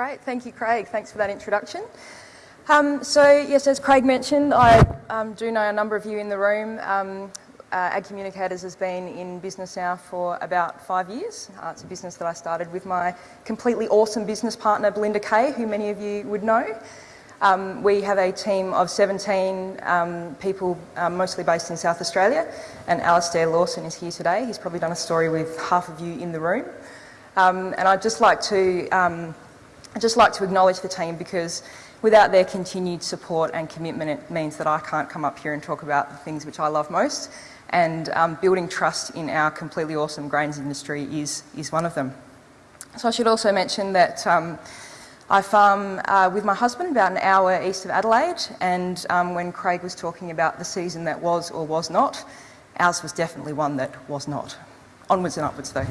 Great, thank you, Craig. Thanks for that introduction. Um, so, yes, as Craig mentioned, I um, do know a number of you in the room. Um, uh, Ag Communicators has been in business now for about five years. Uh, it's a business that I started with my completely awesome business partner, Belinda Kay, who many of you would know. Um, we have a team of 17 um, people, um, mostly based in South Australia, and Alastair Lawson is here today. He's probably done a story with half of you in the room. Um, and I'd just like to, um, I'd just like to acknowledge the team because without their continued support and commitment, it means that I can't come up here and talk about the things which I love most, and um, building trust in our completely awesome grains industry is, is one of them. So I should also mention that um, I farm uh, with my husband about an hour east of Adelaide and um, when Craig was talking about the season that was or was not, ours was definitely one that was not. Onwards and upwards though.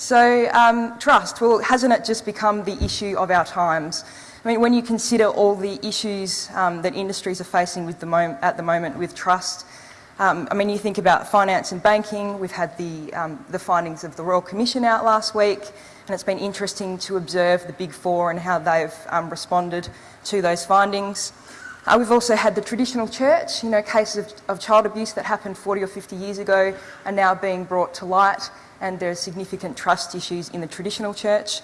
So um, trust, well hasn't it just become the issue of our times? I mean when you consider all the issues um, that industries are facing the at the moment with trust, um, I mean, you think about finance and banking, we've had the, um, the findings of the Royal Commission out last week, and it's been interesting to observe the Big Four and how they've um, responded to those findings. Uh, we've also had the traditional church, you know, cases of, of, child abuse that happened 40 or 50 years ago are now being brought to light, and there are significant trust issues in the traditional church.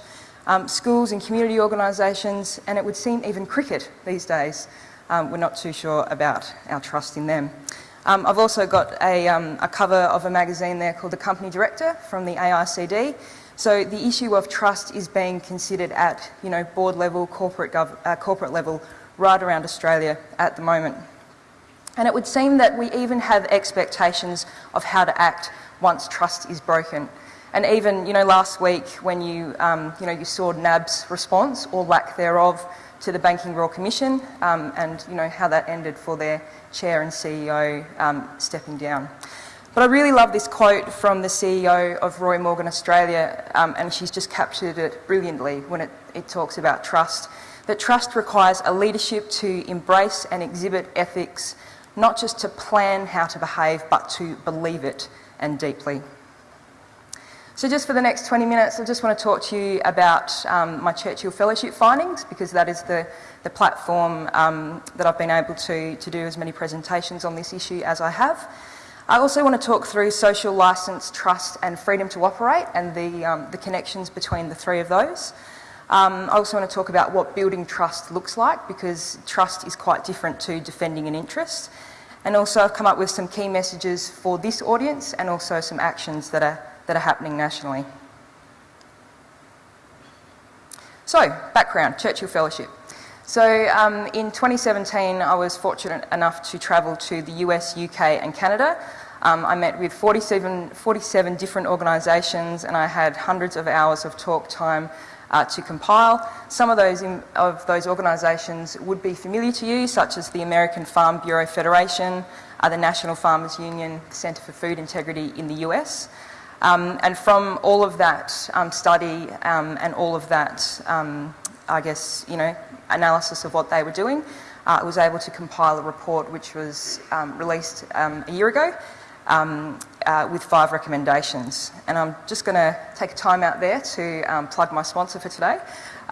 Um, schools and community organisations, and it would seem even cricket these days, um, we're not too sure about our trust in them. Um, I've also got a, um, a, cover of a magazine there called The Company Director from the AICD. So the issue of trust is being considered at you know, board level, corporate, uh, corporate level, right around Australia at the moment. And it would seem that we even have expectations of how to act once trust is broken. And even, you know, last week when you, um, you know, you saw NAB's response or lack thereof to the Banking Royal Commission um, and, you know, how that ended for their chair and CEO um, stepping down. But I really love this quote from the CEO of Roy Morgan Australia, um, and she's just captured it brilliantly when it, it talks about trust. That trust requires a leadership to embrace and exhibit ethics, not just to plan how to behave, but to believe it and deeply. So just for the next 20 minutes, I just want to talk to you about um, my Churchill Fellowship findings because that is the, the platform um, that I've been able to, to do as many presentations on this issue as I have. I also want to talk through social licence, trust and freedom to operate and the, um, the connections between the three of those. Um, I also want to talk about what building trust looks like because trust is quite different to defending an interest. And also I've come up with some key messages for this audience and also some actions that are that are happening nationally. So, background, Churchill Fellowship. So um, in 2017, I was fortunate enough to travel to the US, UK and Canada. Um, I met with 47, 47 different organisations and I had hundreds of hours of talk time uh, to compile. Some of those, in, of those organisations would be familiar to you, such as the American Farm Bureau Federation, uh, the National Farmers Union, the Centre for Food Integrity in the US. Um, and from all of that um, study um, and all of that, um, I guess, you know, analysis of what they were doing, uh, I was able to compile a report which was um, released a year ago uh, with five recommendations. And I'm just going to take a time out there to plug my sponsor for today.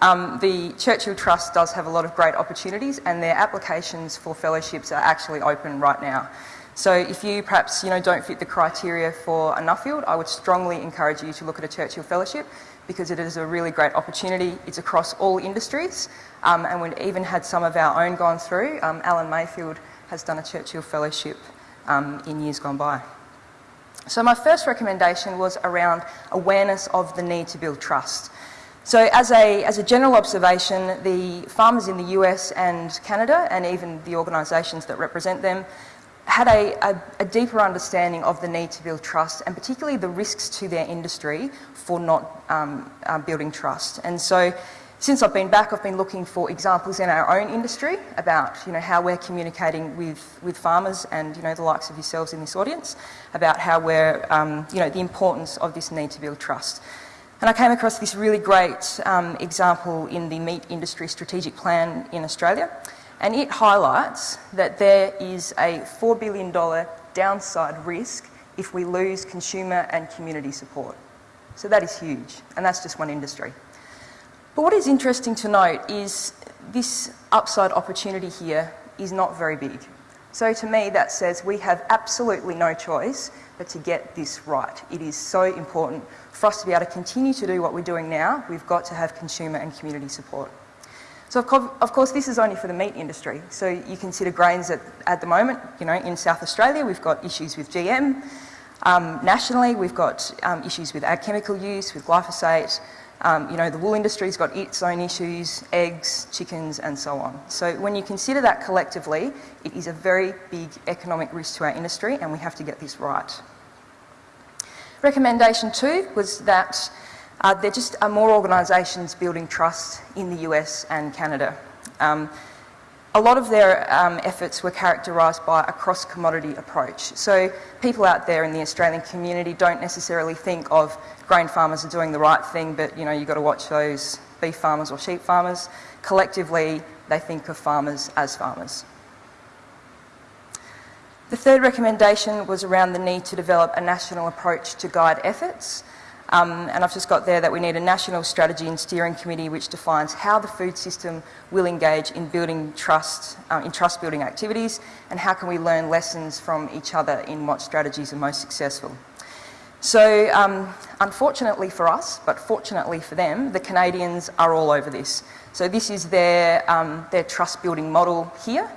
the Churchill Trust does have a lot of great opportunities and their applications for fellowships are actually open right now. So if you perhaps you know, don't fit the criteria for a Nuffield, I would strongly encourage you to look at a Churchill Fellowship because it is a really great opportunity. It's across all industries um, and we've even had some of our own gone through. Um, Alan Mayfield has done a Churchill Fellowship um, in years gone by. So my first recommendation was around awareness of the need to build trust. So as a, as a general observation, the farmers in the US and Canada and even the organisations that represent them had a, a, a, deeper understanding of the need to build trust and particularly the risks to their industry for not um, uh, building trust. And so since I've been back, I've been looking for examples in our own industry about you know, how we're communicating with, with farmers and you know, the likes of yourselves in this audience about how we're, um, you know, the importance of this need to build trust. And I came across this really great um, example in the meat industry strategic plan in Australia and it highlights that there is a $4 billion downside risk if we lose consumer and community support. So that is huge, and that's just one industry. But what is interesting to note is this upside opportunity here is not very big. So to me, that says we have absolutely no choice but to get this right. It is so important for us to be able to continue to do what we're doing now. We've got to have consumer and community support. So of course, this is only for the meat industry. So you consider grains at, at the moment, you know, in South Australia, we've got issues with GM. Um, nationally, we've got um, issues with ag chemical use, with glyphosate. Um, you know, the wool industry's got its own issues, eggs, chickens, and so on. So when you consider that collectively, it is a very big economic risk to our industry, and we have to get this right. Recommendation two was that uh, there just are more organisations building trust in the US and Canada. Um, a lot of their um, efforts were characterised by a cross-commodity approach. So people out there in the Australian community don't necessarily think of grain farmers are doing the right thing, but you know, you've got to watch those beef farmers or sheep farmers. Collectively, they think of farmers as farmers. The third recommendation was around the need to develop a national approach to guide efforts. Um, and I've just got there that we need a national strategy and steering committee which defines how the food system will engage in building trust, um, in trust building activities and how can we learn lessons from each other in what strategies are most successful. So um, unfortunately for us, but fortunately for them, the Canadians are all over this. So this is their, um, their trust building model here.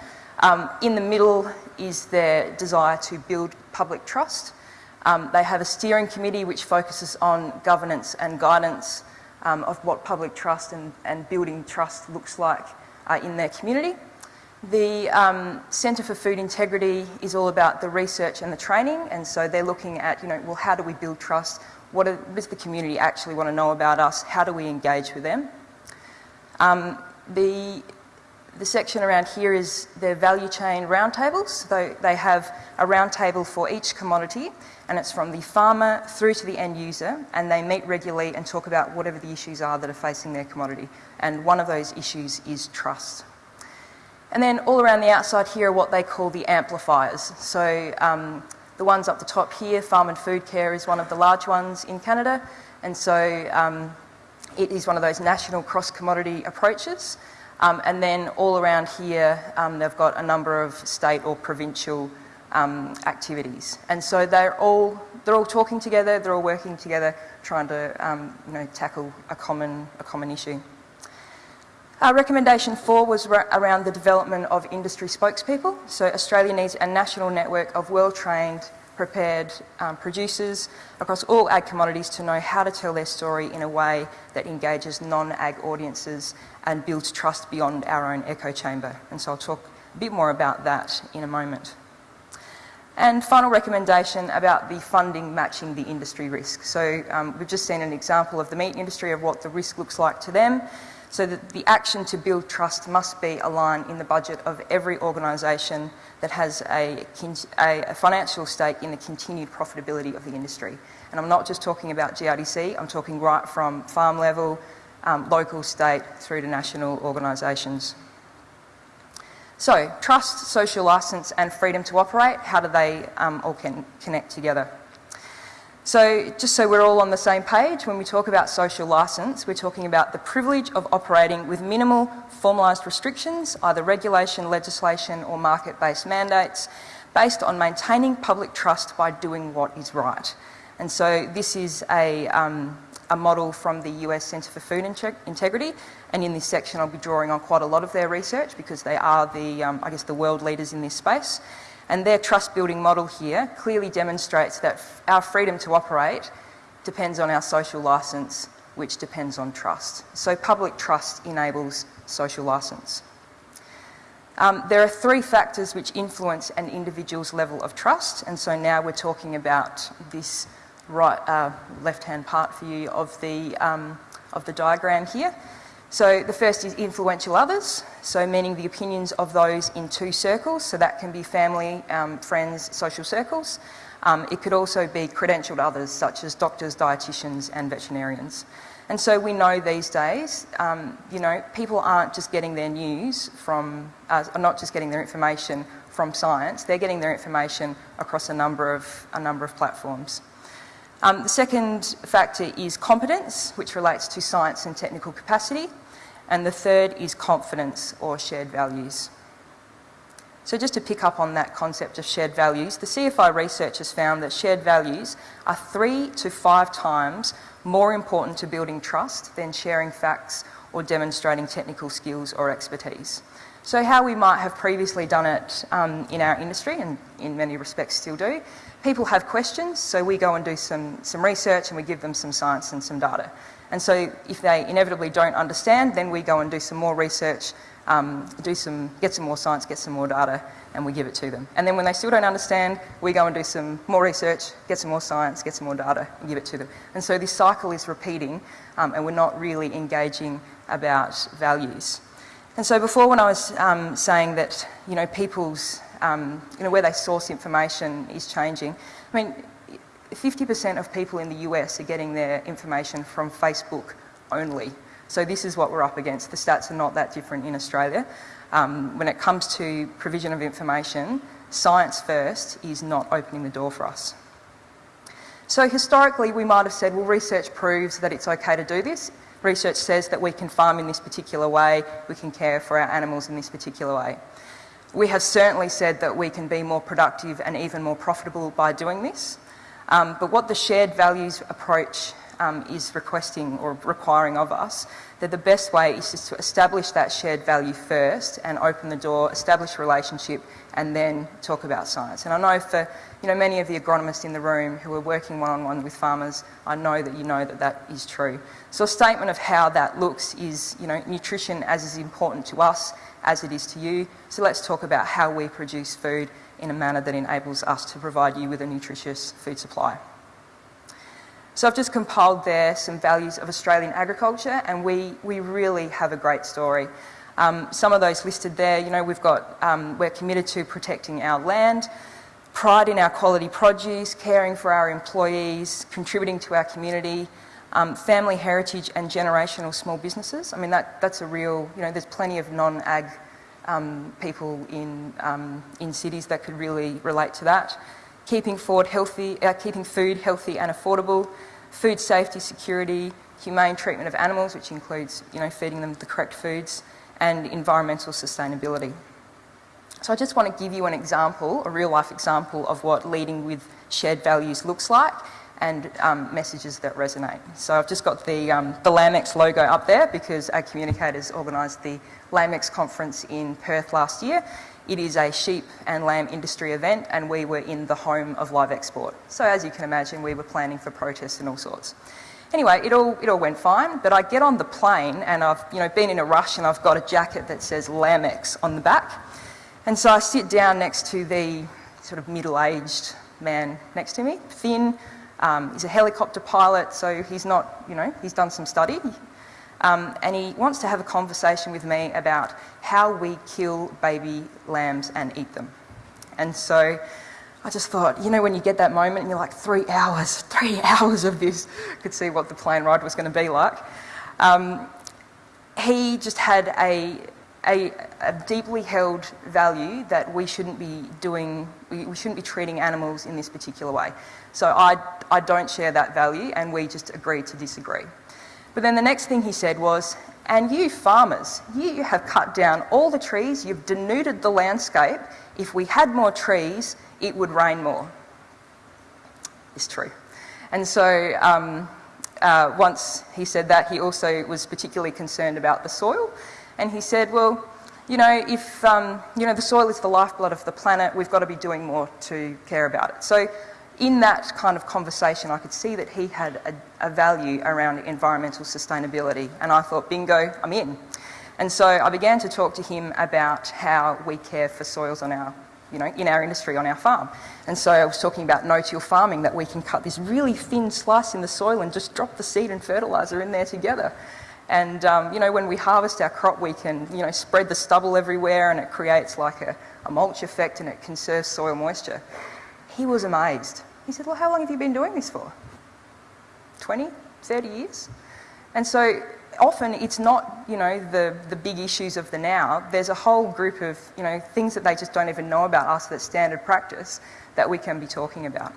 Um, in the middle is their desire to build public trust. Um, they have a steering committee which focuses on governance and guidance um, of what public trust and, and building trust looks like uh, in their community. The um, Centre for Food Integrity is all about the research and the training and so they're looking at, you know, well how do we build trust? What, are, what does the community actually want to know about us? How do we engage with them? Um, the the section around here is their value chain roundtables. So they have a roundtable for each commodity and it's from the farmer through to the end user and they meet regularly and talk about whatever the issues are that are facing their commodity. And one of those issues is trust. And then all around the outside here are what they call the amplifiers. So um, the ones up the top here, Farm and Food Care is one of the large ones in Canada. And so um, it is one of those national cross-commodity approaches. Um, and then all around here, um, they've got a number of state or provincial um, activities. And so they're all, they're all talking together, they're all working together, trying to um, you know, tackle a common, a common issue. Our recommendation four was around the development of industry spokespeople. So Australia needs a national network of well-trained prepared um, producers across all ag commodities to know how to tell their story in a way that engages non-ag audiences and builds trust beyond our own echo chamber. And so I'll talk a bit more about that in a moment. And final recommendation about the funding matching the industry risk. So um, we've just seen an example of the meat industry of what the risk looks like to them. So that the action to build trust must be aligned in the budget of every organisation that has a, a, financial stake in the continued profitability of the industry. And I'm not just talking about GRDC, I'm talking right from farm level, um, local, state, through to national organisations. So, trust, social licence and freedom to operate, how do they um, all can connect together? So just so we're all on the same page, when we talk about social licence, we're talking about the privilege of operating with minimal formalised restrictions, either regulation, legislation or market-based mandates, based on maintaining public trust by doing what is right. And so this is a, um, a model from the US Centre for Food Integrity and in this section I'll be drawing on quite a lot of their research because they are the, um, I guess, the world leaders in this space. And their trust building model here clearly demonstrates that our freedom to operate depends on our social licence, which depends on trust. So public trust enables social licence. Um, there are three factors which influence an individual's level of trust, and so now we're talking about this right, uh, left-hand part for you of the, um, of the diagram here. So the first is influential others, so meaning the opinions of those in two circles, so that can be family, um, friends, social circles. Um, it could also be credentialed others such as doctors, dietitians and veterinarians. And so we know these days, um, you know, people aren't just getting their news from, uh, are not just getting their information from science, they're getting their information across a number of, a number of platforms. Um, the second factor is competence, which relates to science and technical capacity. And the third is confidence or shared values. So just to pick up on that concept of shared values, the CFI research has found that shared values are three to five times more important to building trust than sharing facts or demonstrating technical skills or expertise. So how we might have previously done it um, in our industry, and in many respects still do, people have questions, so we go and do some, some research and we give them some science and some data. And so if they inevitably don't understand, then we go and do some more research, um, do some, get some more science, get some more data, and we give it to them. And then when they still don't understand, we go and do some more research, get some more science, get some more data, and give it to them. And so this cycle is repeating, um, and we're not really engaging about values. And so before when I was um, saying that, you know, people's, um, you know, where they source information is changing, I mean, 50% of people in the US are getting their information from Facebook only. So this is what we're up against. The stats are not that different in Australia. Um, when it comes to provision of information, science first is not opening the door for us. So historically we might have said, well research proves that it's okay to do this. Research says that we can farm in this particular way, we can care for our animals in this particular way. We have certainly said that we can be more productive and even more profitable by doing this. Um, but what the shared values approach um, is requesting or requiring of us, that the best way is just to establish that shared value first and open the door, establish a relationship and then talk about science. And I know for you know, many of the agronomists in the room who are working one-on-one -on -one with farmers, I know that you know that that is true. So a statement of how that looks is, you know, nutrition as is important to us as it is to you. So let's talk about how we produce food in a manner that enables us to provide you with a nutritious food supply. So I've just compiled there some values of Australian agriculture and we, we really have a great story. Um, some of those listed there, you know, we've got, um, we're committed to protecting our land, pride in our quality produce, caring for our employees, contributing to our community, um, family heritage and generational small businesses. I mean, that, that's a real, you know, there's plenty of non-ag um, people in, um, in cities that could really relate to that. Keeping, forward healthy, uh, keeping food healthy and affordable, food safety, security, humane treatment of animals, which includes you know, feeding them the correct foods, and environmental sustainability. So I just want to give you an example, a real life example of what leading with shared values looks like and um, messages that resonate. So I've just got the, um, the LambEx logo up there because our Communicators organised the LambEx conference in Perth last year. It is a sheep and lamb industry event and we were in the home of live export. So as you can imagine, we were planning for protests and all sorts. Anyway, it all, it all went fine, but I get on the plane and I've you know, been in a rush and I've got a jacket that says LambEx on the back. And so I sit down next to the sort of middle-aged man next to me, thin, um, he's a helicopter pilot, so he's not, you know, he's done some study. Um, and he wants to have a conversation with me about how we kill baby lambs and eat them. And so I just thought, you know, when you get that moment and you're like, three hours, three hours of this, could see what the plane ride was going to be like. Um, he just had a, a, a, deeply held value that we shouldn't be doing, we, we shouldn't be treating animals in this particular way. So I, I don't share that value and we just agreed to disagree. But then the next thing he said was, and you farmers, you have cut down all the trees, you've denuded the landscape. If we had more trees, it would rain more. It's true. And so um, uh, once he said that, he also was particularly concerned about the soil. And he said, well, you know, if, um, you know, the soil is the lifeblood of the planet, we've got to be doing more to care about it. So in that kind of conversation, I could see that he had a, a, value around environmental sustainability, and I thought, bingo, I'm in. And so I began to talk to him about how we care for soils on our, you know, in our industry, on our farm. And so I was talking about no-till farming, that we can cut this really thin slice in the soil and just drop the seed and fertiliser in there together. And, um, you know, when we harvest our crop, we can, you know, spread the stubble everywhere and it creates like a, a mulch effect and it conserves soil moisture. He was amazed. He said, well, how long have you been doing this for? 20, 30 years? And so often it's not, you know, the, the big issues of the now. There's a whole group of, you know, things that they just don't even know about us that's standard practice that we can be talking about.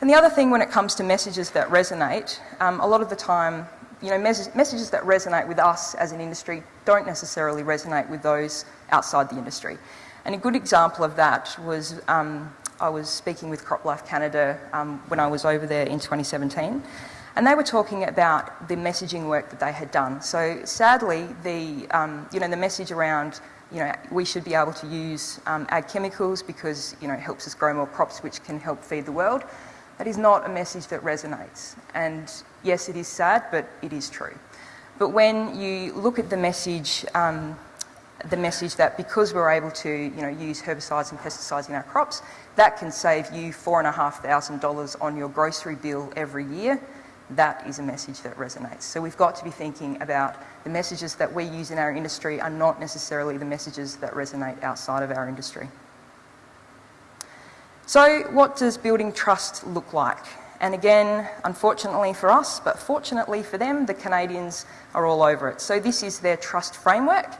And the other thing when it comes to messages that resonate, um, a lot of the time, you know, mes messages that resonate with us as an industry don't necessarily resonate with those outside the industry. And a good example of that was um, I was speaking with CropLife Canada um, when I was over there in 2017, and they were talking about the messaging work that they had done. So sadly, the um, you know the message around you know we should be able to use um, ag chemicals because you know it helps us grow more crops, which can help feed the world. That is not a message that resonates. And yes, it is sad, but it is true. But when you look at the message um, the message that because we're able to you know, use herbicides and pesticides in our crops, that can save you $4,500 on your grocery bill every year. That is a message that resonates. So we've got to be thinking about the messages that we use in our industry are not necessarily the messages that resonate outside of our industry. So what does building trust look like? And again, unfortunately for us, but fortunately for them, the Canadians are all over it. So this is their trust framework.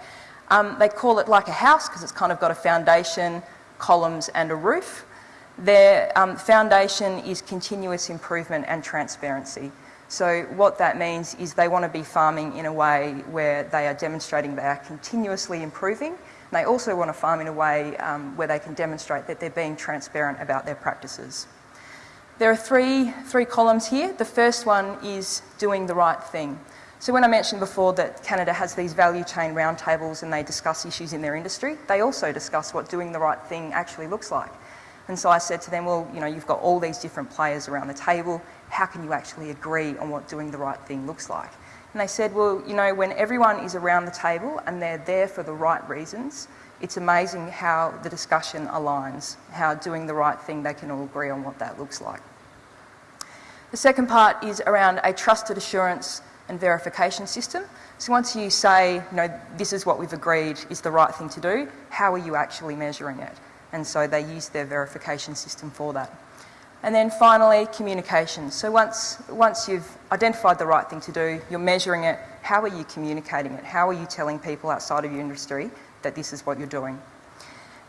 Um, they call it like a house because it's kind of got a foundation, columns and a roof. Their um, foundation is continuous improvement and transparency. So what that means is they want to be farming in a way where they are demonstrating they are continuously improving. And they also want to farm in a way um, where they can demonstrate that they're being transparent about their practices. There are three, three columns here. The first one is doing the right thing. So when I mentioned before that Canada has these value chain roundtables and they discuss issues in their industry, they also discuss what doing the right thing actually looks like. And so I said to them, well, you know, you've got all these different players around the table. How can you actually agree on what doing the right thing looks like? And they said, well, you know, when everyone is around the table and they're there for the right reasons, it's amazing how the discussion aligns, how doing the right thing, they can all agree on what that looks like. The second part is around a trusted assurance and verification system. So once you say, you know, this is what we've agreed is the right thing to do, how are you actually measuring it? And so they use their verification system for that. And then finally, communication. So once, once you've identified the right thing to do, you're measuring it, how are you communicating it? How are you telling people outside of your industry that this is what you're doing?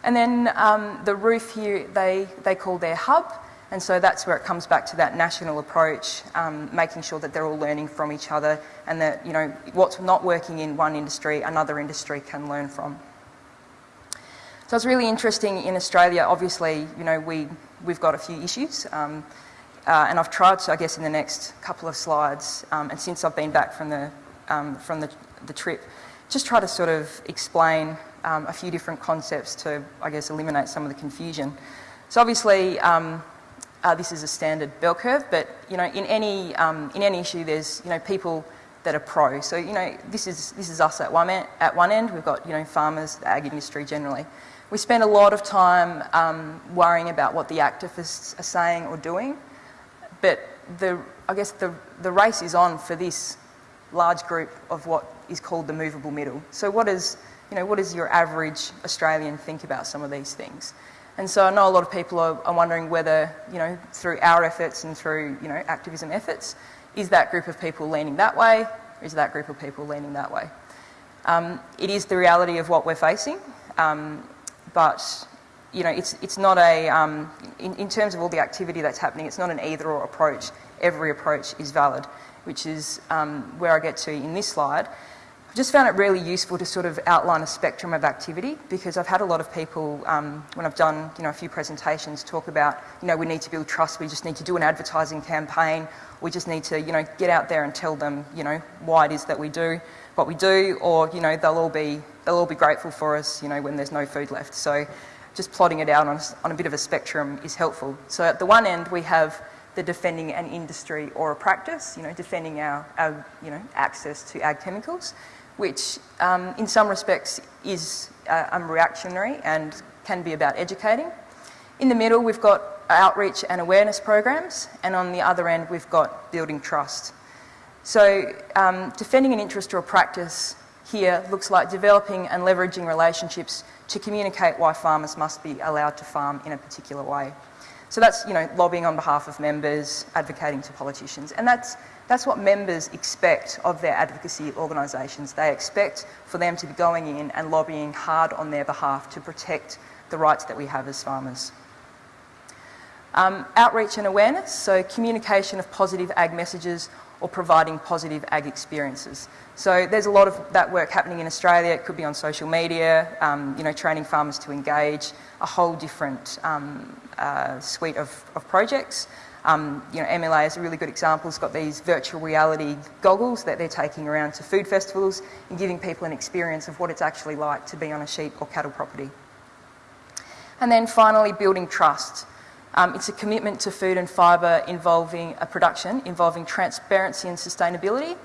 And then um, the roof here, they, they call their hub. And so that's where it comes back to that national approach, um, making sure that they're all learning from each other and that, you know, what's not working in one industry, another industry can learn from. So it's really interesting in Australia, obviously, you know, we, we've got a few issues. Um, uh, and I've tried to, I guess, in the next couple of slides, um, and since I've been back from the, um, from the, the trip, just try to sort of explain um, a few different concepts to, I guess, eliminate some of the confusion. So obviously, um, uh, this is a standard bell curve, but you know, in any um, in any issue, there's you know people that are pro. So you know, this is this is us at one end, at one end. We've got you know farmers, the ag industry generally. We spend a lot of time um, worrying about what the activists are saying or doing, but the I guess the the race is on for this large group of what is called the movable middle. So what is you know what does your average Australian think about some of these things? And so I know a lot of people are, are, wondering whether, you know, through our efforts and through, you know, activism efforts, is that group of people leaning that way, or is that group of people leaning that way? Um, it is the reality of what we're facing, um, but, you know, it's, it's not a, um, in, in terms of all the activity that's happening, it's not an either or approach. Every approach is valid, which is um, where I get to in this slide just found it really useful to sort of outline a spectrum of activity because I've had a lot of people, um, when I've done you know, a few presentations, talk about, you know, we need to build trust, we just need to do an advertising campaign, we just need to, you know, get out there and tell them, you know, why it is that we do what we do, or, you know, they'll all be, they'll all be grateful for us, you know, when there's no food left. So just plotting it out on, on a bit of a spectrum is helpful. So at the one end, we have the defending an industry or a practice, you know, defending our, our you know, access to ag chemicals which um, in some respects is uh, reactionary and can be about educating. In the middle, we've got outreach and awareness programs, and on the other end, we've got building trust. So um, defending an interest or a practice here looks like developing and leveraging relationships to communicate why farmers must be allowed to farm in a particular way. So that's, you know, lobbying on behalf of members, advocating to politicians, and that's that's what members expect of their advocacy organisations. They expect for them to be going in and lobbying hard on their behalf to protect the rights that we have as farmers. Um, outreach and awareness, so communication of positive ag messages or providing positive ag experiences. So there's a lot of that work happening in Australia. It could be on social media, um, you know, training farmers to engage, a whole different um, uh, suite of, of projects. Um, you know, MLA is a really good example. It's got these virtual reality goggles that they're taking around to food festivals and giving people an experience of what it's actually like to be on a sheep or cattle property. And then finally, building trust. Um, it's a commitment to food and fibre involving a production involving transparency and sustainability,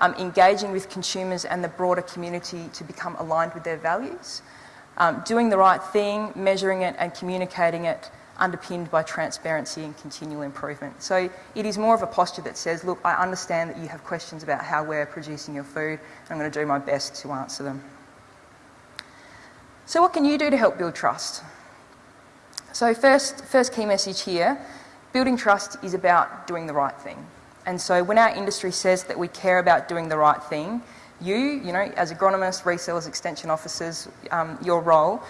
um, engaging with consumers and the broader community to become aligned with their values, um, doing the right thing, measuring it and communicating it underpinned by transparency and continual improvement. So it is more of a posture that says, look, I understand that you have questions about how we're producing your food, and I'm going to do my best to answer them. So what can you do to help build trust? So first, first key message here, building trust is about doing the right thing. And so when our industry says that we care about doing the right thing, you, you know, as agronomists, resellers, extension officers, um, your role,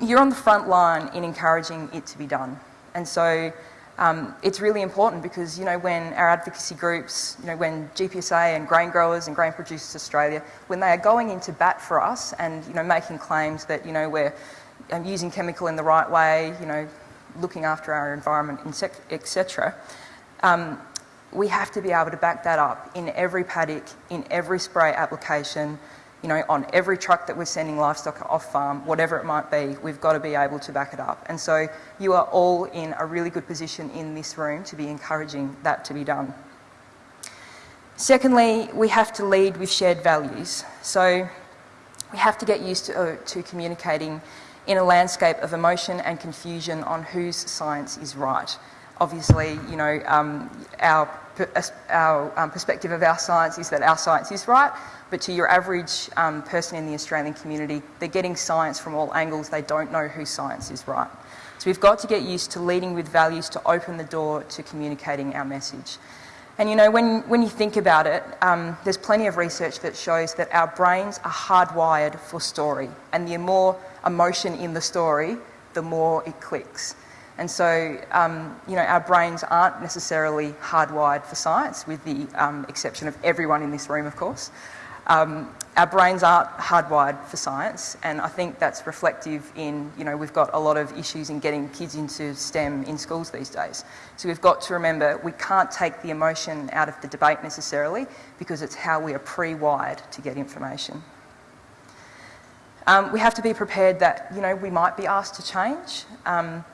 you're on the front line in encouraging it to be done. And so um, it's really important because, you know, when our advocacy groups, you know, when GPSA and grain growers and Grain Producers Australia, when they are going into bat for us and, you know, making claims that, you know, we're um, using chemical in the right way, you know, looking after our environment, etc. Um, we have to be able to back that up in every paddock, in every spray application, you know, on every truck that we're sending livestock off farm, whatever it might be, we've got to be able to back it up. And so you are all in a really good position in this room to be encouraging that to be done. Secondly, we have to lead with shared values. So we have to get used to, uh, to communicating in a landscape of emotion and confusion on whose science is right. Obviously, you know, um, our, our um, perspective of our science is that our science is right, but to your average um, person in the Australian community, they're getting science from all angles, they don't know whose science is right. So we've got to get used to leading with values to open the door to communicating our message. And you know, when, when you think about it, um, there's plenty of research that shows that our brains are hardwired for story. And the more emotion in the story, the more it clicks. And so, um, you know, our brains aren't necessarily hardwired for science, with the um, exception of everyone in this room, of course. Um, our brains aren't hardwired for science, and I think that's reflective in, you know, we've got a lot of issues in getting kids into STEM in schools these days. So we've got to remember we can't take the emotion out of the debate necessarily because it's how we are pre-wired to get information. Um, we have to be prepared that, you know, we might be asked to change. Um,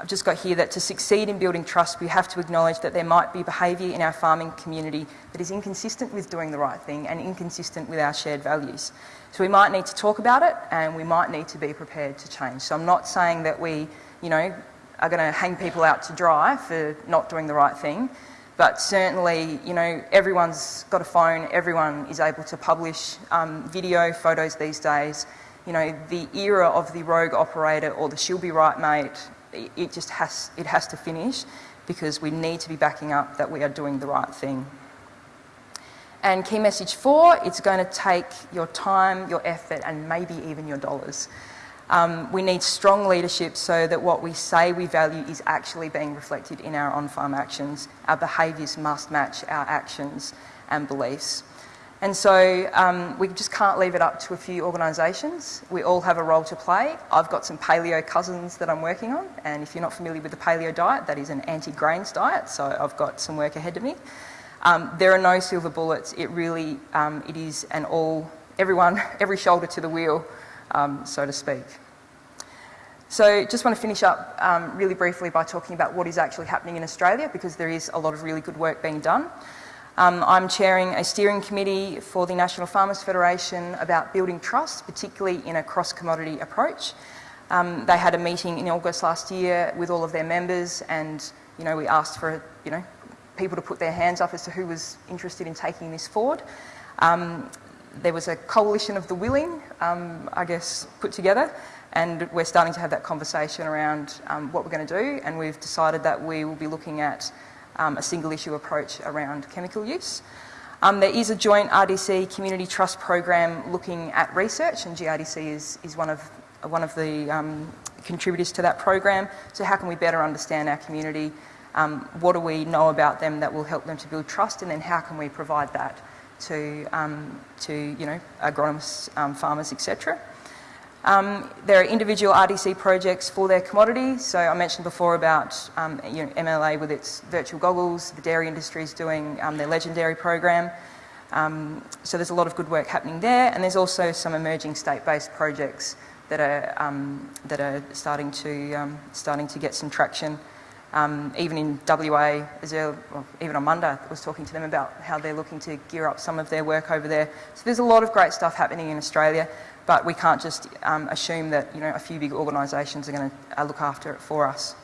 I've just got here that to succeed in building trust, we have to acknowledge that there might be behaviour in our farming community that is inconsistent with doing the right thing and inconsistent with our shared values. So we might need to talk about it and we might need to be prepared to change. So I'm not saying that we, you know, are going to hang people out to dry for not doing the right thing, but certainly, you know, everyone's got a phone, everyone is able to publish um, video, photos these days. You know, the era of the rogue operator or the she'll be right mate it just has, it has to finish because we need to be backing up that we are doing the right thing. And key message four, it's going to take your time, your effort, and maybe even your dollars. Um, we need strong leadership so that what we say we value is actually being reflected in our on-farm actions. Our behaviours must match our actions and beliefs. And so um, we just can't leave it up to a few organisations. We all have a role to play. I've got some paleo cousins that I'm working on, and if you're not familiar with the paleo diet, that is an anti-grains diet, so I've got some work ahead of me. Um, there are no silver bullets. It really, um, it is an all, everyone, every shoulder to the wheel, um, so to speak. So just want to finish up um, really briefly by talking about what is actually happening in Australia, because there is a lot of really good work being done. Um, I'm chairing a steering committee for the National Farmers Federation about building trust, particularly in a cross-commodity approach. Um, they had a meeting in August last year with all of their members and, you know, we asked for, you know, people to put their hands up as to who was interested in taking this forward. Um, there was a coalition of the willing, um, I guess, put together and we're starting to have that conversation around um, what we're going to do and we've decided that we will be looking at um, a single issue approach around chemical use. Um, there is a joint RDC community trust program looking at research and GRDC is, is one of one of the um, contributors to that program. So how can we better understand our community? Um, what do we know about them that will help them to build trust? And then how can we provide that to, um, to you know, agronomists, um, farmers, etc. Um, there are individual RDC projects for their commodities. So I mentioned before about um, you know, MLA with its virtual goggles, the dairy industry is doing um, their legendary program. Um, so there's a lot of good work happening there, and there's also some emerging state-based projects that are um, that are starting to um, starting to get some traction. Even in WA, as well, even on Monday, I was talking to them about how they're looking to gear up some of their work over there. So there's a lot of great stuff happening in Australia, but we can't just um, assume that you know a few big organisations are going to uh, look after it for us.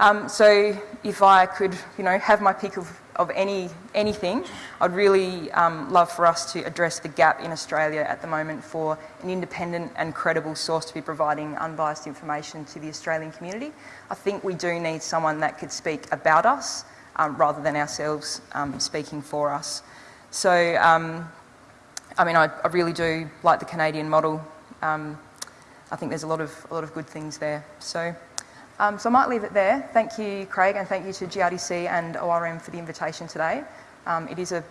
Um, so if I could, you know, have my pick of of any anything, I'd really um, love for us to address the gap in Australia at the moment for an independent and credible source to be providing unbiased information to the Australian community. I think we do need someone that could speak about us um, rather than ourselves um, speaking for us. So, um, I mean, I, I, really do like the Canadian model. Um, I think there's a lot of a lot of good things there. So. Um, so I might leave it there. Thank you, Craig, and thank you to GRDC and ORM for the invitation today. Um, it is a,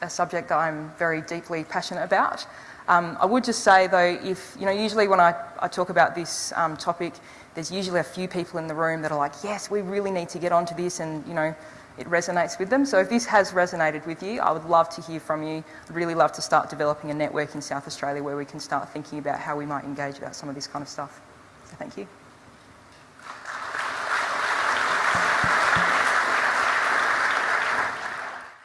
a, subject that I'm very deeply passionate about. Um, I would just say, though, if, you know, usually when I, I talk about this um, topic, there's usually a few people in the room that are like, yes, we really need to get onto this and, you know, it resonates with them. So if this has resonated with you, I would love to hear from you. I'd really love to start developing a network in South Australia where we can start thinking about how we might engage about some of this kind of stuff. So thank you.